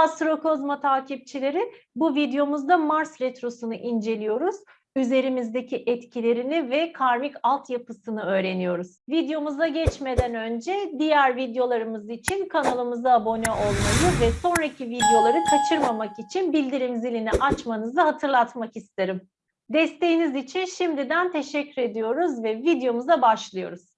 Astrokozma takipçileri. Bu videomuzda Mars retrosunu inceliyoruz. Üzerimizdeki etkilerini ve karmik altyapısını öğreniyoruz. Videomuza geçmeden önce diğer videolarımız için kanalımıza abone olmayı ve sonraki videoları kaçırmamak için bildirim zilini açmanızı hatırlatmak isterim. Desteğiniz için şimdiden teşekkür ediyoruz ve videomuza başlıyoruz.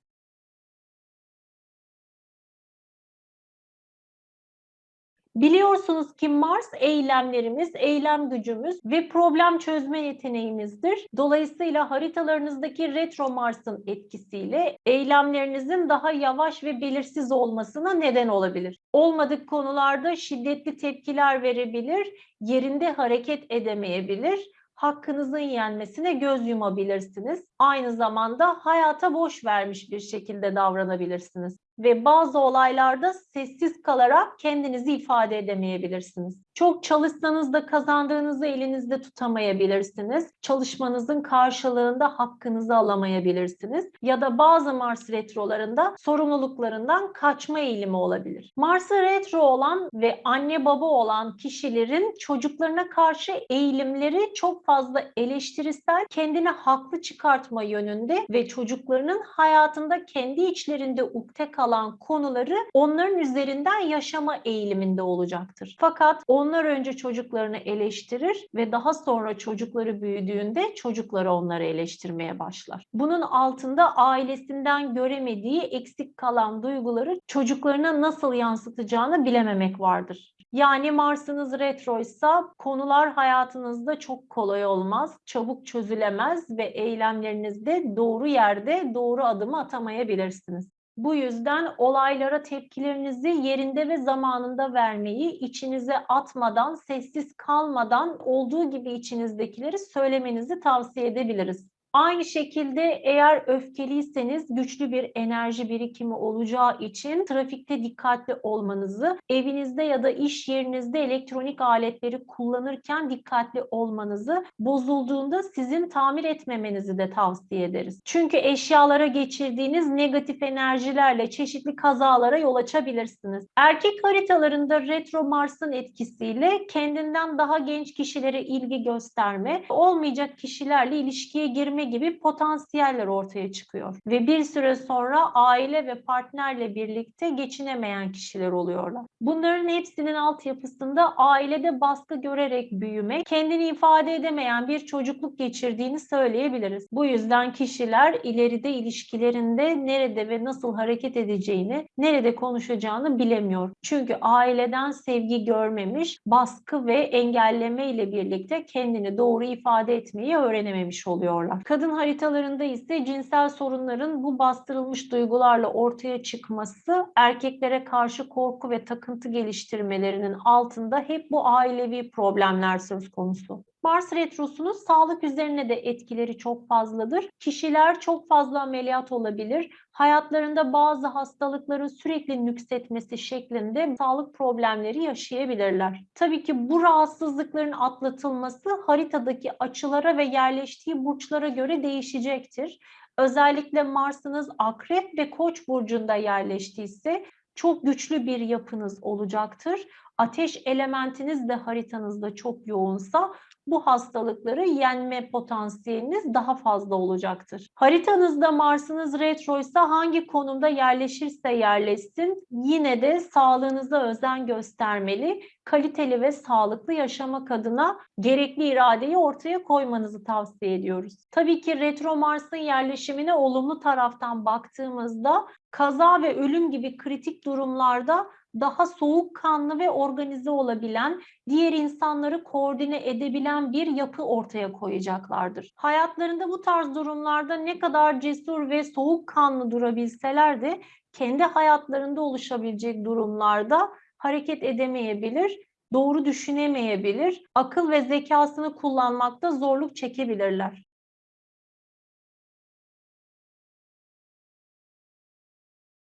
Biliyorsunuz ki Mars eylemlerimiz, eylem gücümüz ve problem çözme yeteneğimizdir. Dolayısıyla haritalarınızdaki retro Mars'ın etkisiyle eylemlerinizin daha yavaş ve belirsiz olmasına neden olabilir. Olmadık konularda şiddetli tepkiler verebilir, yerinde hareket edemeyebilir hakkınızın yenmesine göz yumabilirsiniz. Aynı zamanda hayata boş vermiş bir şekilde davranabilirsiniz ve bazı olaylarda sessiz kalarak kendinizi ifade edemeyebilirsiniz. Çok çalışsanız da kazandığınızı elinizde tutamayabilirsiniz. Çalışmanızın karşılığında hakkınızı alamayabilirsiniz. Ya da bazı Mars retrolarında sorumluluklarından kaçma eğilimi olabilir. Mars'ı retro olan ve anne baba olan kişilerin çocuklarına karşı eğilimleri çok fazla eleştirisel, kendini haklı çıkartma yönünde ve çocuklarının hayatında kendi içlerinde ukde kalan konuları onların üzerinden yaşama eğiliminde olacaktır. Fakat onlar önce çocuklarını eleştirir ve daha sonra çocukları büyüdüğünde çocukları onları eleştirmeye başlar. Bunun altında ailesinden göremediği eksik kalan duyguları çocuklarına nasıl yansıtacağını bilememek vardır. Yani Mars'ınız retroysa konular hayatınızda çok kolay olmaz, çabuk çözülemez ve eylemlerinizde doğru yerde doğru adımı atamayabilirsiniz. Bu yüzden olaylara tepkilerinizi yerinde ve zamanında vermeyi, içinize atmadan, sessiz kalmadan olduğu gibi içinizdekileri söylemenizi tavsiye edebiliriz. Aynı şekilde eğer öfkeliyseniz güçlü bir enerji birikimi olacağı için trafikte dikkatli olmanızı, evinizde ya da iş yerinizde elektronik aletleri kullanırken dikkatli olmanızı, bozulduğunda sizin tamir etmemenizi de tavsiye ederiz. Çünkü eşyalara geçirdiğiniz negatif enerjilerle çeşitli kazalara yol açabilirsiniz. Erkek haritalarında retro Mars'ın etkisiyle kendinden daha genç kişilere ilgi gösterme, olmayacak kişilerle ilişkiye girme geçirme gibi potansiyeller ortaya çıkıyor. Ve bir süre sonra aile ve partnerle birlikte geçinemeyen kişiler oluyorlar. Bunların hepsinin altyapısında ailede baskı görerek büyümek, kendini ifade edemeyen bir çocukluk geçirdiğini söyleyebiliriz. Bu yüzden kişiler ileride ilişkilerinde nerede ve nasıl hareket edeceğini, nerede konuşacağını bilemiyor. Çünkü aileden sevgi görmemiş, baskı ve engelleme ile birlikte kendini doğru ifade etmeyi öğrenememiş oluyorlar. Kadın haritalarında ise cinsel sorunların bu bastırılmış duygularla ortaya çıkması erkeklere karşı korku ve takıntı geliştirmelerinin altında hep bu ailevi problemler söz konusu. Mars retrosunun sağlık üzerine de etkileri çok fazladır. Kişiler çok fazla ameliyat olabilir. Hayatlarında bazı hastalıkların sürekli nüksetmesi şeklinde sağlık problemleri yaşayabilirler. Tabii ki bu rahatsızlıkların atlatılması haritadaki açılara ve yerleştiği burçlara göre değişecektir. Özellikle Mars'ınız Akrep ve Koç burcunda yerleştiyse çok güçlü bir yapınız olacaktır. Ateş elementiniz de haritanızda çok yoğunsa bu hastalıkları yenme potansiyeliniz daha fazla olacaktır. Haritanızda Mars'ınız retroysa hangi konumda yerleşirse yerleşsin yine de sağlığınıza özen göstermeli, kaliteli ve sağlıklı yaşamak adına gerekli iradeyi ortaya koymanızı tavsiye ediyoruz. Tabii ki retro Mars'ın yerleşimine olumlu taraftan baktığımızda kaza ve ölüm gibi kritik durumlarda daha soğukkanlı ve organize olabilen, diğer insanları koordine edebilen bir yapı ortaya koyacaklardır. Hayatlarında bu tarz durumlarda ne kadar cesur ve soğukkanlı durabilseler de kendi hayatlarında oluşabilecek durumlarda hareket edemeyebilir, doğru düşünemeyebilir, akıl ve zekasını kullanmakta zorluk çekebilirler.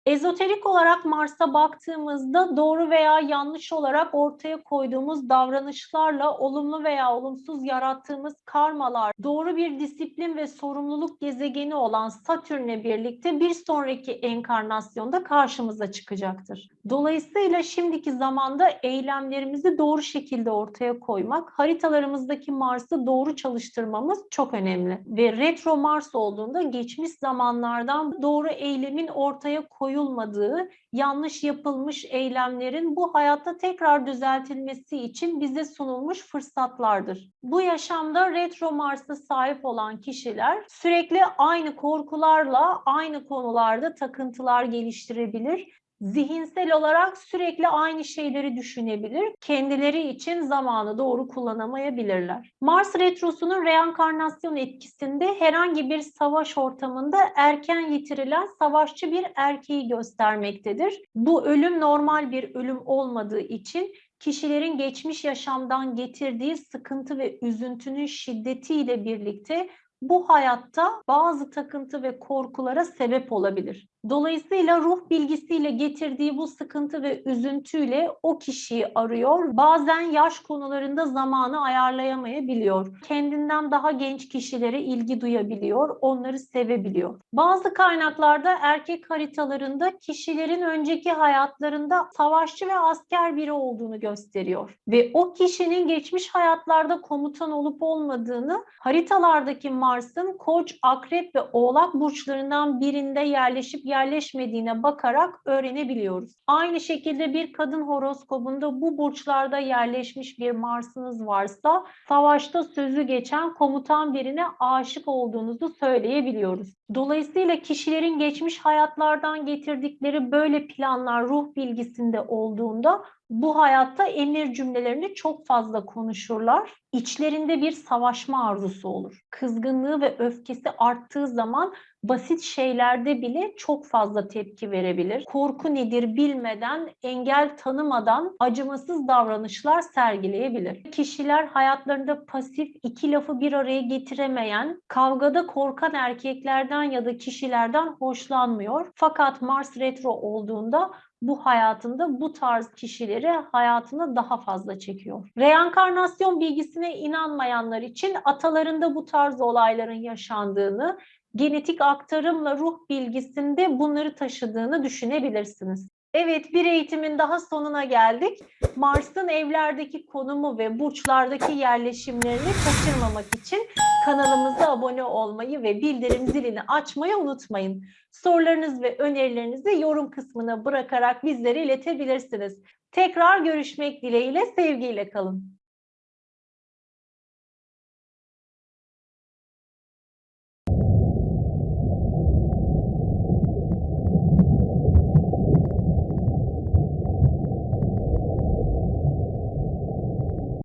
Ezoterik olarak Mars'a baktığımızda doğru veya yanlış olarak ortaya koyduğumuz davranışlarla olumlu veya olumsuz yarattığımız karmalar, doğru bir disiplin ve sorumluluk gezegeni olan Satürn'le birlikte bir sonraki enkarnasyonda karşımıza çıkacaktır. Dolayısıyla şimdiki zamanda eylemlerimizi doğru şekilde ortaya koymak, haritalarımızdaki Mars'ı doğru çalıştırmamız çok önemli. Ve retro Mars olduğunda geçmiş zamanlardan doğru eylemin ortaya koyulmadığı, yanlış yapılmış eylemlerin bu hayatta tekrar düzeltilmesi için bize sunulmuş fırsatlardır. Bu yaşamda retro Mars'a sahip olan kişiler sürekli aynı korkularla aynı konularda takıntılar geliştirebilir zihinsel olarak sürekli aynı şeyleri düşünebilir. Kendileri için zamanı doğru kullanamayabilirler. Mars retrosunun reenkarnasyon etkisinde herhangi bir savaş ortamında erken yitirilen savaşçı bir erkeği göstermektedir. Bu ölüm normal bir ölüm olmadığı için kişilerin geçmiş yaşamdan getirdiği sıkıntı ve üzüntünün şiddetiyle birlikte bu hayatta bazı takıntı ve korkulara sebep olabilir. Dolayısıyla ruh bilgisiyle getirdiği bu sıkıntı ve üzüntüyle o kişiyi arıyor. Bazen yaş konularında zamanı ayarlayamayabiliyor. Kendinden daha genç kişilere ilgi duyabiliyor, onları sevebiliyor. Bazı kaynaklarda erkek haritalarında kişilerin önceki hayatlarında savaşçı ve asker biri olduğunu gösteriyor. Ve o kişinin geçmiş hayatlarda komutan olup olmadığını haritalardaki Mars'ın Koç, Akrep ve Oğlak burçlarından birinde yerleşip yerleşmediğine bakarak öğrenebiliyoruz. Aynı şekilde bir kadın horoskobunda bu burçlarda yerleşmiş bir Mars'ınız varsa savaşta sözü geçen komutan birine aşık olduğunuzu söyleyebiliyoruz. Dolayısıyla kişilerin geçmiş hayatlardan getirdikleri böyle planlar ruh bilgisinde olduğunda bu hayatta emir cümlelerini çok fazla konuşurlar. İçlerinde bir savaşma arzusu olur. Kızgınlığı ve öfkesi arttığı zaman basit şeylerde bile çok fazla tepki verebilir. Korku nedir bilmeden, engel tanımadan acımasız davranışlar sergileyebilir. Kişiler hayatlarında pasif, iki lafı bir araya getiremeyen, kavgada korkan erkeklerden ya da kişilerden hoşlanmıyor. Fakat Mars retro olduğunda bu hayatında bu tarz kişileri hayatına daha fazla çekiyor. Reenkarnasyon bilgisine inanmayanlar için atalarında bu tarz olayların yaşandığını, genetik aktarımla ruh bilgisinde bunları taşıdığını düşünebilirsiniz. Evet, bir eğitimin daha sonuna geldik. Mars'ın evlerdeki konumu ve burçlardaki yerleşimlerini kaçırmamak için kanalımıza abone olmayı ve bildirim zilini açmayı unutmayın. Sorularınız ve önerilerinizi yorum kısmına bırakarak bizlere iletebilirsiniz. Tekrar görüşmek dileğiyle, sevgiyle kalın.